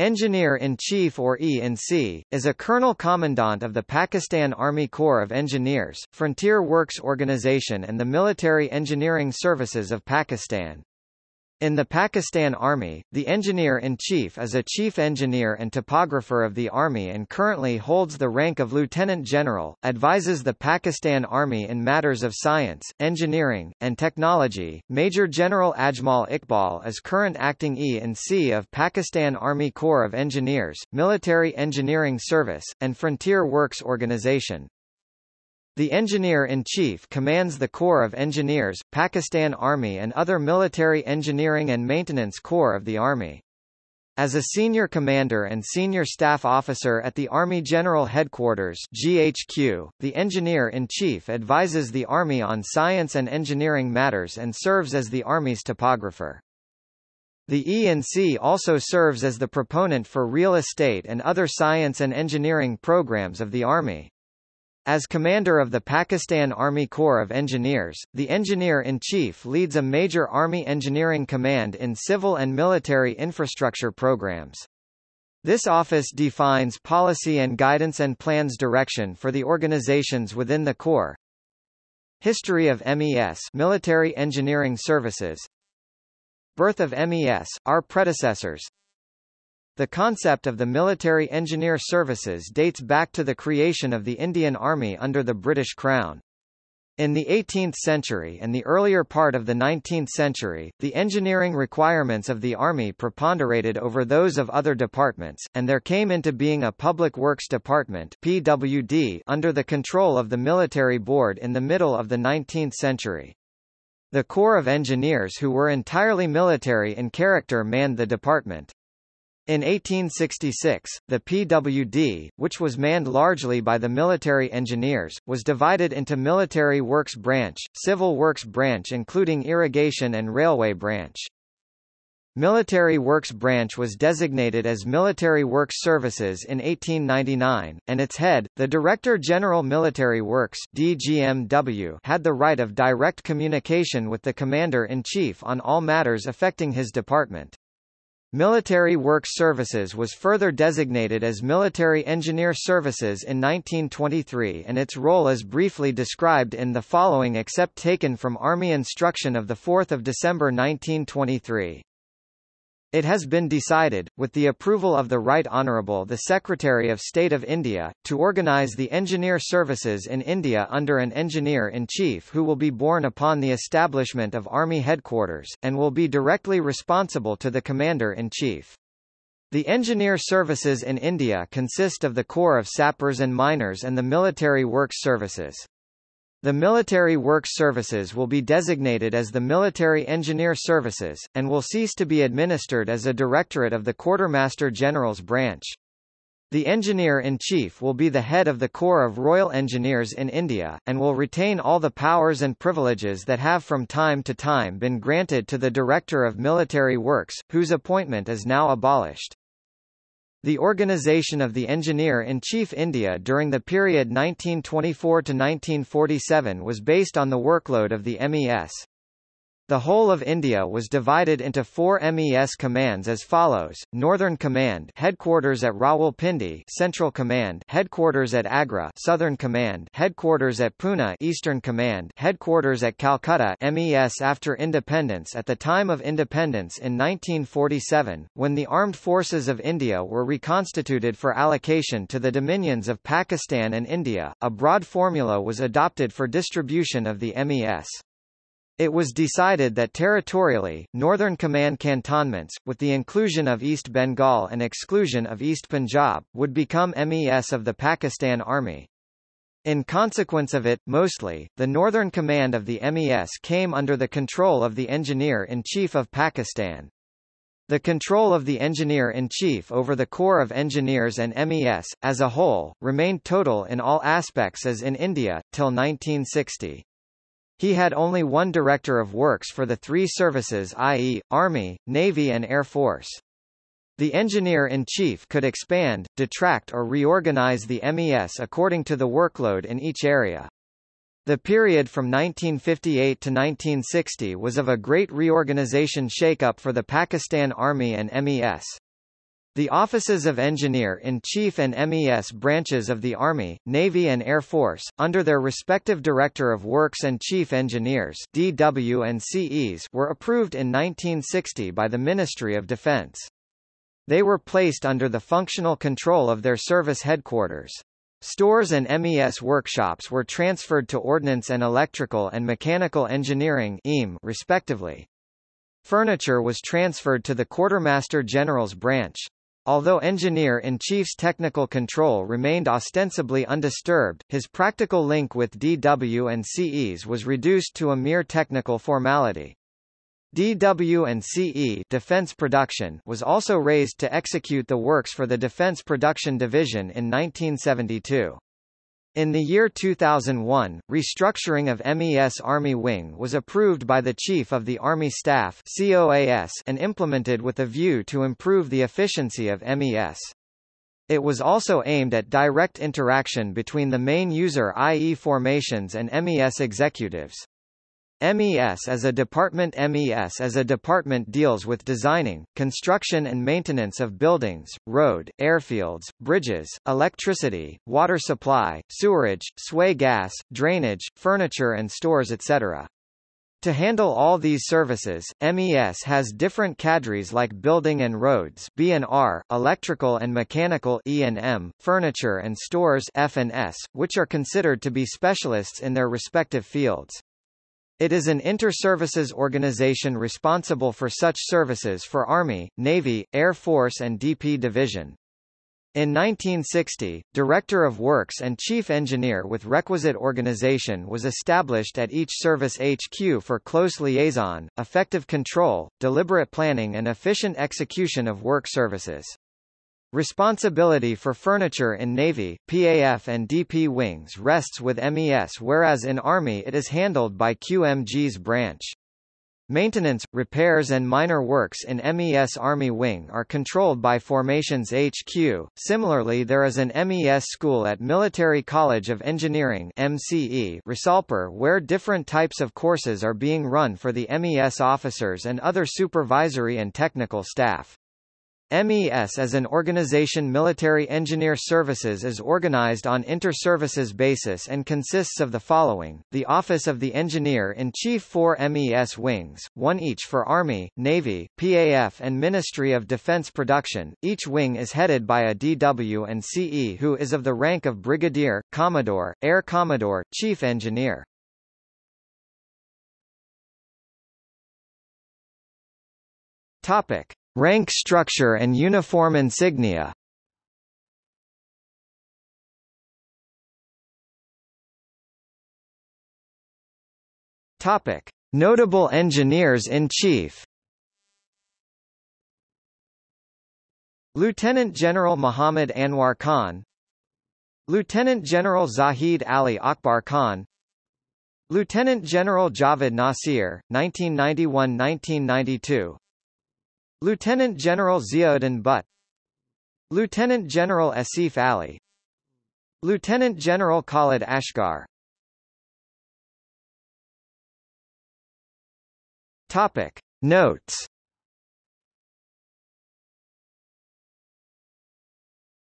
Engineer-in-Chief or E-in-C, is a Colonel Commandant of the Pakistan Army Corps of Engineers, Frontier Works Organization and the Military Engineering Services of Pakistan. In the Pakistan Army, the Engineer-in-Chief is a Chief Engineer and Topographer of the Army and currently holds the rank of Lieutenant General, advises the Pakistan Army in matters of science, engineering, and technology. Major General Ajmal Iqbal is current Acting E-in-C of Pakistan Army Corps of Engineers, Military Engineering Service, and Frontier Works Organization. The Engineer-in-Chief commands the Corps of Engineers, Pakistan Army and other military engineering and maintenance corps of the Army. As a senior commander and senior staff officer at the Army General Headquarters GHQ, the Engineer-in-Chief advises the Army on science and engineering matters and serves as the Army's topographer. The E-in-C also serves as the proponent for real estate and other science and engineering programs of the Army. As commander of the Pakistan Army Corps of Engineers, the Engineer-in-Chief leads a major Army engineering command in civil and military infrastructure programs. This office defines policy and guidance and plans direction for the organizations within the Corps. History of MES Military Engineering Services Birth of MES, our predecessors the concept of the military engineer services dates back to the creation of the Indian Army under the British Crown. In the 18th century and the earlier part of the 19th century, the engineering requirements of the Army preponderated over those of other departments, and there came into being a Public Works Department PWD under the control of the Military Board in the middle of the 19th century. The Corps of Engineers who were entirely military in character manned the department. In 1866, the PWD, which was manned largely by the military engineers, was divided into Military Works Branch, Civil Works Branch including Irrigation and Railway Branch. Military Works Branch was designated as Military Works Services in 1899, and its head, the Director General Military Works DGMW, had the right of direct communication with the Commander-in-Chief on all matters affecting his department. Military Works Services was further designated as Military Engineer Services in 1923 and its role is briefly described in the following except taken from Army Instruction of 4 December 1923. It has been decided, with the approval of the Right Honourable the Secretary of State of India, to organise the engineer services in India under an Engineer-in-Chief who will be borne upon the establishment of Army headquarters, and will be directly responsible to the Commander-in-Chief. The engineer services in India consist of the Corps of Sappers and Miners and the Military Works Services. The Military Works Services will be designated as the Military Engineer Services, and will cease to be administered as a directorate of the Quartermaster General's branch. The Engineer-in-Chief will be the head of the Corps of Royal Engineers in India, and will retain all the powers and privileges that have from time to time been granted to the Director of Military Works, whose appointment is now abolished. The organization of the Engineer-in-Chief India during the period 1924 to 1947 was based on the workload of the MES. The whole of India was divided into four MES commands as follows: Northern Command, headquarters at Rawalpindi; Central Command, headquarters at Agra; Southern Command, headquarters at Pune; Eastern Command, headquarters at Calcutta. MES after independence At the time of independence in 1947, when the armed forces of India were reconstituted for allocation to the dominions of Pakistan and India, a broad formula was adopted for distribution of the MES. It was decided that territorially, Northern Command cantonments, with the inclusion of East Bengal and exclusion of East Punjab, would become MES of the Pakistan Army. In consequence of it, mostly, the Northern Command of the MES came under the control of the Engineer-in-Chief of Pakistan. The control of the Engineer-in-Chief over the Corps of Engineers and MES, as a whole, remained total in all aspects as in India, till 1960. He had only one director of works for the three services i.e., Army, Navy and Air Force. The engineer-in-chief could expand, detract or reorganize the MES according to the workload in each area. The period from 1958 to 1960 was of a great reorganization shake-up for the Pakistan Army and MES. The offices of Engineer-in-Chief and MES branches of the Army, Navy and Air Force, under their respective Director of Works and Chief Engineers DW and CEs were approved in 1960 by the Ministry of Defense. They were placed under the functional control of their service headquarters. Stores and MES workshops were transferred to Ordnance and Electrical and Mechanical Engineering respectively. Furniture was transferred to the Quartermaster General's branch. Although Engineer-in-Chief's technical control remained ostensibly undisturbed, his practical link with DW and CEs was reduced to a mere technical formality. DW and CE Defense Production was also raised to execute the works for the Defense Production Division in 1972. In the year 2001, restructuring of MES Army Wing was approved by the Chief of the Army Staff COAS and implemented with a view to improve the efficiency of MES. It was also aimed at direct interaction between the main user i.e. formations and MES executives. MES as a department MES as a department deals with designing, construction and maintenance of buildings, road, airfields, bridges, electricity, water supply, sewerage, sui gas, drainage, furniture and stores etc. To handle all these services, MES has different cadres like building and roads B&R, electrical and mechanical E&M, furniture and stores F&S, which are considered to be specialists in their respective fields. It is an inter-services organization responsible for such services for Army, Navy, Air Force and DP Division. In 1960, Director of Works and Chief Engineer with requisite organization was established at each service HQ for close liaison, effective control, deliberate planning and efficient execution of work services. Responsibility for furniture in Navy, PAF and DP wings rests with MES whereas in Army it is handled by QMG's branch. Maintenance, repairs and minor works in MES Army Wing are controlled by Formations HQ. Similarly there is an MES school at Military College of Engineering MCE Risalpur where different types of courses are being run for the MES officers and other supervisory and technical staff. MES as an organization Military Engineer Services is organized on inter-services basis and consists of the following, the Office of the Engineer-in-Chief four MES wings, one each for Army, Navy, PAF and Ministry of Defense Production, each wing is headed by a DW and CE who is of the rank of Brigadier, Commodore, Air Commodore, Chief Engineer. Topic. Rank structure and uniform insignia. Topic. Notable engineers-in-chief Lieutenant General Muhammad Anwar Khan. Lieutenant General Zahid Ali Akbar Khan. Lieutenant General Javed Nasir, 1991–1992 Lieutenant General Ziauddin Butt Lieutenant General Asif Ali Lieutenant General Khalid Asghar Topic. Notes